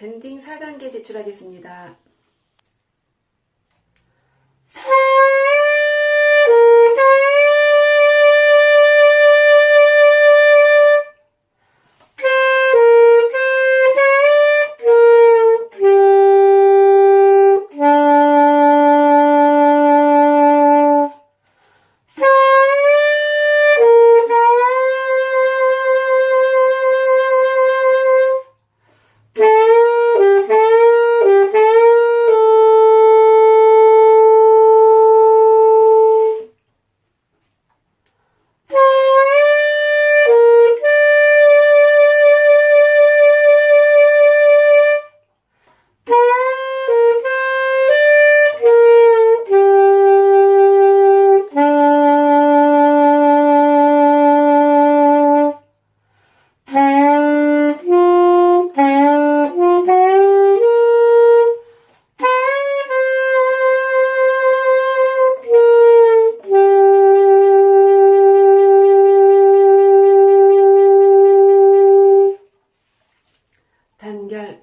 밴딩 4단계 제출하겠습니다. 단결